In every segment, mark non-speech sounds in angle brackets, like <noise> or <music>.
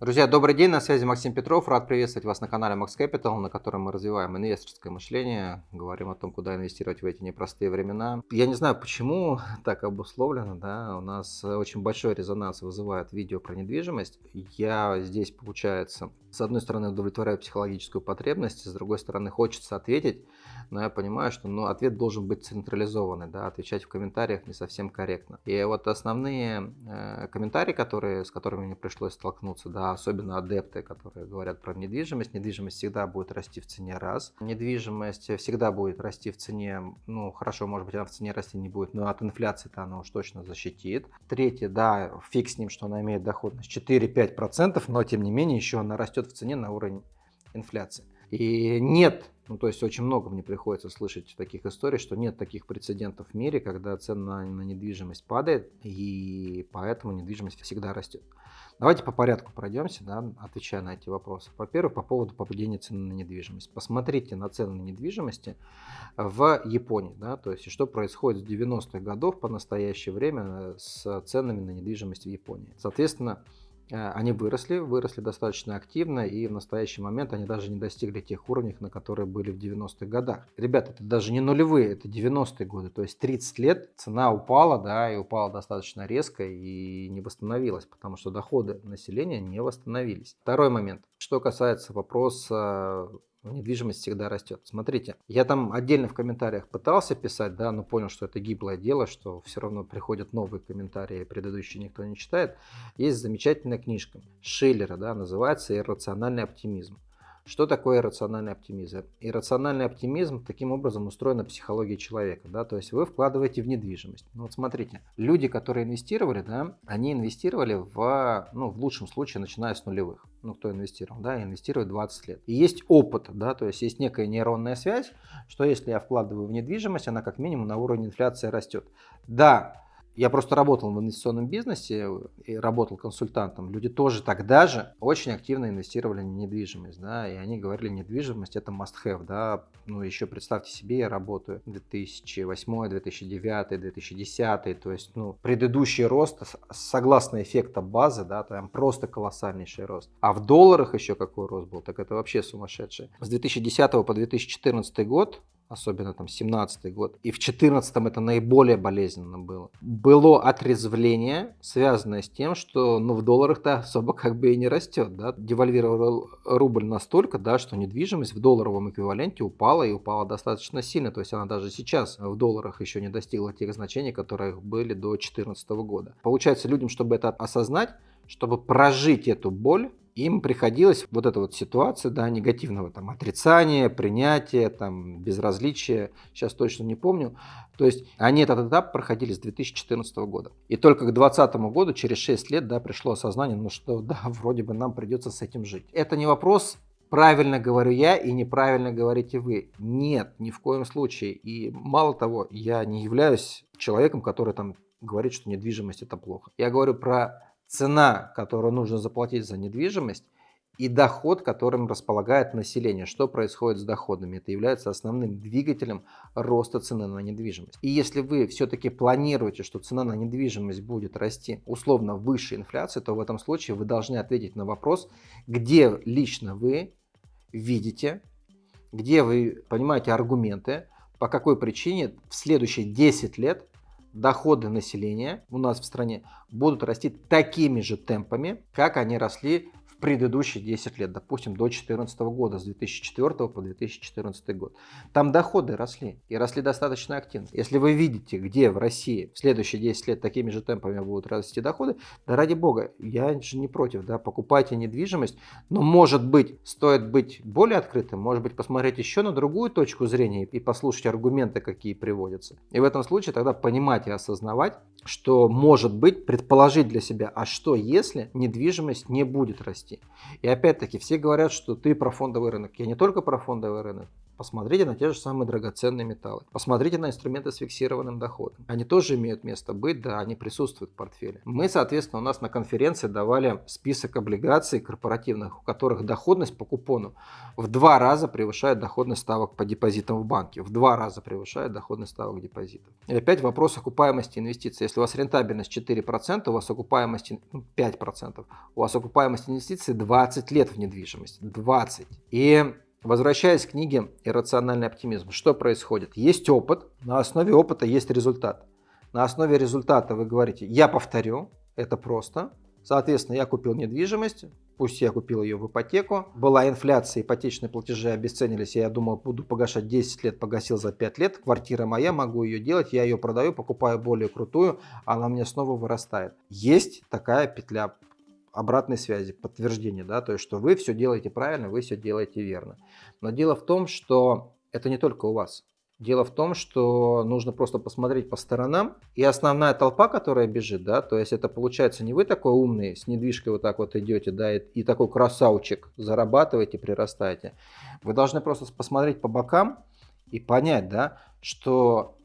Друзья, добрый день, на связи Максим Петров. Рад приветствовать вас на канале Max Capital, на котором мы развиваем инвесторское мышление, говорим о том, куда инвестировать в эти непростые времена. Я не знаю, почему так обусловлено, да, у нас очень большой резонанс вызывает видео про недвижимость. Я здесь, получается, с одной стороны удовлетворяю психологическую потребность, с другой стороны хочется ответить, но я понимаю, что ну, ответ должен быть централизованный, да, отвечать в комментариях не совсем корректно. И вот основные э, комментарии, которые, с которыми мне пришлось столкнуться, да, особенно адепты, которые говорят про недвижимость, недвижимость всегда будет расти в цене раз, недвижимость всегда будет расти в цене, ну хорошо, может быть она в цене расти не будет, но от инфляции-то она уж точно защитит. Третье, да, фиг с ним, что она имеет доходность 4-5%, но тем не менее еще она растет в цене на уровень инфляции. И нет, ну то есть очень много мне приходится слышать таких историй, что нет таких прецедентов в мире, когда цена на недвижимость падает, и поэтому недвижимость всегда растет. Давайте по порядку пройдемся, да, отвечая на эти вопросы. Во-первых, по поводу падения цены на недвижимость. Посмотрите на цены на недвижимости в Японии, да, то есть что происходит с 90-х годов по настоящее время с ценами на недвижимость в Японии. Соответственно, они выросли, выросли достаточно активно, и в настоящий момент они даже не достигли тех уровней, на которые были в 90-х годах. Ребята, это даже не нулевые, это 90-е годы, то есть 30 лет цена упала, да, и упала достаточно резко и не восстановилась, потому что доходы населения не восстановились. Второй момент, что касается вопроса недвижимость всегда растет. Смотрите, я там отдельно в комментариях пытался писать, да, но понял, что это гиблое дело, что все равно приходят новые комментарии, предыдущие никто не читает. Есть замечательная книжка Шиллера, да, называется «Иррациональный оптимизм». Что такое иррациональный оптимизм? Иррациональный оптимизм таким образом устроена психология человека. Да? То есть вы вкладываете в недвижимость. Ну, вот смотрите, люди, которые инвестировали, да, они инвестировали в, ну, в лучшем случае, начиная с нулевых. Ну, кто инвестировал, да, инвестирует 20 лет. И есть опыт, да, то есть есть некая нейронная связь, что если я вкладываю в недвижимость, она как минимум на уровне инфляции растет. Да, я просто работал в инвестиционном бизнесе и работал консультантом. Люди тоже тогда же очень активно инвестировали в недвижимость. Да, и они говорили, недвижимость это must-have. Да. Ну, еще представьте себе, я работаю 2008, 2009, 2010. То есть ну, предыдущий рост, согласно эффекта базы, да, там просто колоссальнейший рост. А в долларах еще какой рост был, так это вообще сумасшедший. С 2010 по 2014 год особенно там 17 год, и в 14 это наиболее болезненно было. Было отрезвление, связанное с тем, что ну, в долларах-то особо как бы и не растет. Да? Девальвировал рубль настолько, да, что недвижимость в долларовом эквиваленте упала и упала достаточно сильно. То есть она даже сейчас в долларах еще не достигла тех значений, которые были до 2014 года. Получается, людям, чтобы это осознать, чтобы прожить эту боль, им приходилось вот эта вот ситуация, да, негативного там отрицания, принятия, там безразличия, сейчас точно не помню. То есть они этот этап проходили с 2014 года. И только к 2020 году, через 6 лет, да, пришло осознание, ну что, <laughs> да, вроде бы нам придется с этим жить. Это не вопрос правильно говорю я и неправильно говорите вы. Нет, ни в коем случае. И мало того, я не являюсь человеком, который там говорит, что недвижимость это плохо. Я говорю про цена, которую нужно заплатить за недвижимость, и доход, которым располагает население. Что происходит с доходами? Это является основным двигателем роста цены на недвижимость. И если вы все-таки планируете, что цена на недвижимость будет расти условно выше инфляции, то в этом случае вы должны ответить на вопрос, где лично вы видите, где вы понимаете аргументы, по какой причине в следующие 10 лет доходы населения у нас в стране будут расти такими же темпами, как они росли предыдущие 10 лет, допустим, до 2014 года, с 2004 по 2014 год. Там доходы росли, и росли достаточно активно. Если вы видите, где в России в следующие 10 лет такими же темпами будут расти доходы, да ради бога, я же не против, да, покупайте недвижимость, но может быть, стоит быть более открытым, может быть, посмотреть еще на другую точку зрения и послушать аргументы, какие приводятся. И в этом случае тогда понимать и осознавать, что может быть, предположить для себя, а что если недвижимость не будет расти? И опять-таки все говорят, что ты про фондовый рынок. Я не только про фондовый рынок, Посмотрите на те же самые драгоценные металлы. Посмотрите на инструменты с фиксированным доходом. Они тоже имеют место быть, да, они присутствуют в портфеле. Мы, соответственно, у нас на конференции давали список облигаций корпоративных, у которых доходность по купону в два раза превышает доходность ставок по депозитам в банке. В два раза превышает доходность ставок депозитов. И опять вопрос окупаемости инвестиций. Если у вас рентабельность 4%, у вас окупаемость 5%, ну, у вас окупаемость инвестиций 20 лет в недвижимость. 20. И Возвращаясь к книге «Иррациональный оптимизм», что происходит? Есть опыт, на основе опыта есть результат. На основе результата вы говорите, я повторю, это просто. Соответственно, я купил недвижимость, пусть я купил ее в ипотеку. Была инфляция, ипотечные платежи обесценились, я думал, буду погашать 10 лет, погасил за 5 лет. Квартира моя, могу ее делать, я ее продаю, покупаю более крутую, она мне снова вырастает. Есть такая петля обратной связи, подтверждения, да, то есть, что вы все делаете правильно, вы все делаете верно. Но дело в том, что это не только у вас. Дело в том, что нужно просто посмотреть по сторонам, и основная толпа, которая бежит, да, то есть это получается не вы такой умный, с недвижкой вот так вот идете, да, и, и такой красавчик зарабатываете, прирастаете. Вы должны просто посмотреть по бокам и понять, да, что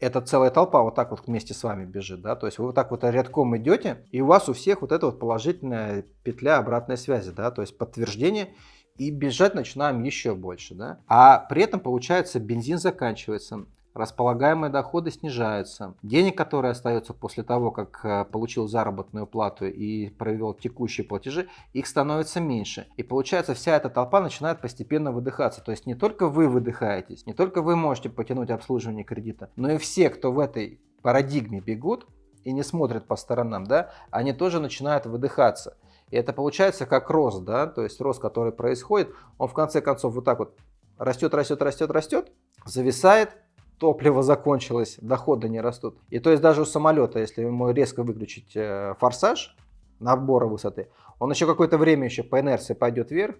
эта целая толпа вот так вот вместе с вами бежит, да, то есть вы вот так вот рядком идете, и у вас у всех вот эта вот положительная петля обратной связи, да, то есть подтверждение, и бежать начинаем еще больше, да, а при этом получается бензин заканчивается, располагаемые доходы снижаются. Денег, которые остаются после того, как э, получил заработную плату и провел текущие платежи, их становится меньше. И получается вся эта толпа начинает постепенно выдыхаться. То есть не только вы выдыхаетесь, не только вы можете потянуть обслуживание кредита, но и все, кто в этой парадигме бегут и не смотрят по сторонам, да, они тоже начинают выдыхаться. И это получается как рост, да, то есть рост, который происходит, он в конце концов вот так вот растет, растет, растет, растет, зависает, топливо закончилось, доходы не растут. И то есть даже у самолета, если ему резко выключить э, форсаж набора высоты, он еще какое-то время еще по инерции пойдет вверх,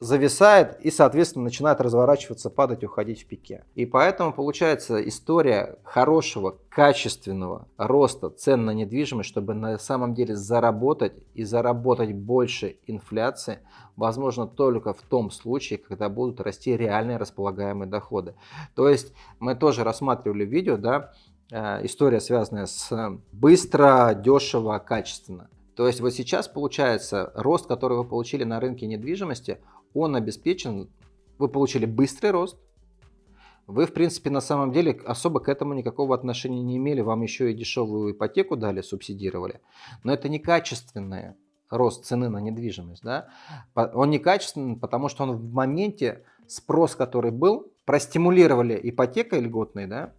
зависает и, соответственно, начинает разворачиваться, падать, уходить в пике. И поэтому получается история хорошего, качественного роста цен на недвижимость, чтобы на самом деле заработать и заработать больше инфляции, возможно только в том случае, когда будут расти реальные располагаемые доходы. То есть мы тоже рассматривали видео, да, э, история связанная с быстро, дешево, качественно. То есть вот сейчас получается рост, который вы получили на рынке недвижимости, он обеспечен, вы получили быстрый рост, вы, в принципе, на самом деле особо к этому никакого отношения не имели, вам еще и дешевую ипотеку дали, субсидировали. Но это не качественный рост цены на недвижимость. Да? Он некачественный, потому что он в моменте спрос, который был, простимулировали ипотекой льготной, да?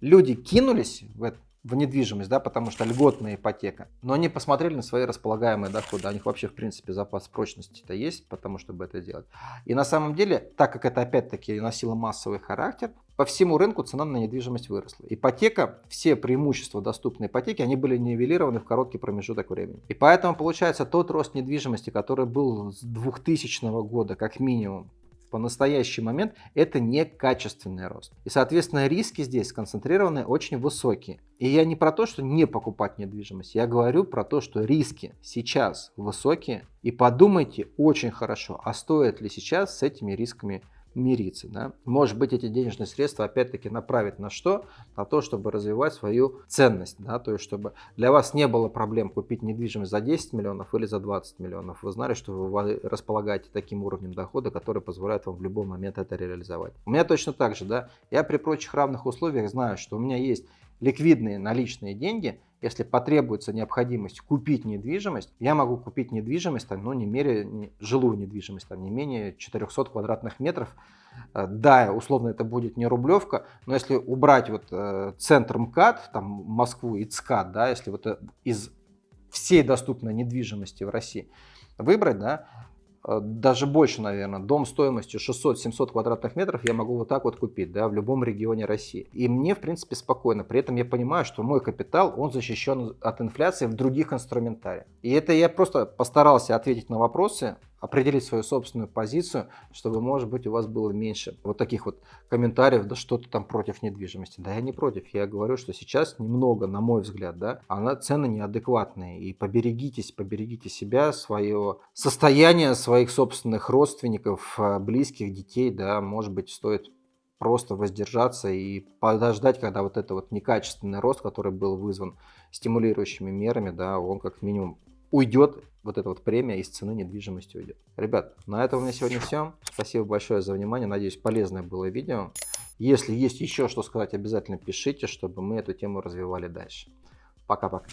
люди кинулись в это, в недвижимость, да, потому что льготная ипотека. Но они посмотрели на свои располагаемые доходы. У них вообще, в принципе, запас прочности-то есть, потому чтобы это делать. И на самом деле, так как это опять-таки носило массовый характер, по всему рынку цена на недвижимость выросла. Ипотека, все преимущества доступной ипотеки, они были нивелированы в короткий промежуток времени. И поэтому получается тот рост недвижимости, который был с 2000 года как минимум по настоящий момент это не качественный рост. И, соответственно, риски здесь сконцентрированы очень высокие. И я не про то, что не покупать недвижимость, я говорю про то, что риски сейчас высокие. И подумайте очень хорошо, а стоит ли сейчас с этими рисками мириться. Да? Может быть, эти денежные средства опять-таки направить на что? На то, чтобы развивать свою ценность. Да? То есть, чтобы для вас не было проблем купить недвижимость за 10 миллионов или за 20 миллионов. Вы знали, что вы располагаете таким уровнем дохода, который позволяет вам в любой момент это реализовать. У меня точно так же. Да? Я при прочих равных условиях знаю, что у меня есть ликвидные наличные деньги – если потребуется необходимость купить недвижимость, я могу купить недвижимость, там, ну, не мере, не, жилую недвижимость, там, не менее 400 квадратных метров. Э, да, условно это будет не рублевка, но если убрать вот э, центр МКАД, там, Москву и ЦКАД, да, если вот э, из всей доступной недвижимости в России выбрать, да, даже больше, наверное, дом стоимостью 600-700 квадратных метров я могу вот так вот купить, да, в любом регионе России. И мне, в принципе, спокойно. При этом я понимаю, что мой капитал, он защищен от инфляции в других инструментариях. И это я просто постарался ответить на вопросы, определить свою собственную позицию, чтобы, может быть, у вас было меньше вот таких вот комментариев, да что ты там против недвижимости. Да я не против, я говорю, что сейчас немного, на мой взгляд, да, она цены неадекватные. И поберегитесь, поберегите себя, свое состояние своих собственных родственников, э, близких, детей, да, может быть, стоит просто воздержаться и подождать, когда вот это вот некачественный рост, который был вызван стимулирующими мерами, да, он как минимум уйдет, вот эта вот премия из цены недвижимости уйдет. Ребят, на этом у меня сегодня все. Спасибо большое за внимание. Надеюсь, полезное было видео. Если есть еще что сказать, обязательно пишите, чтобы мы эту тему развивали дальше. Пока-пока.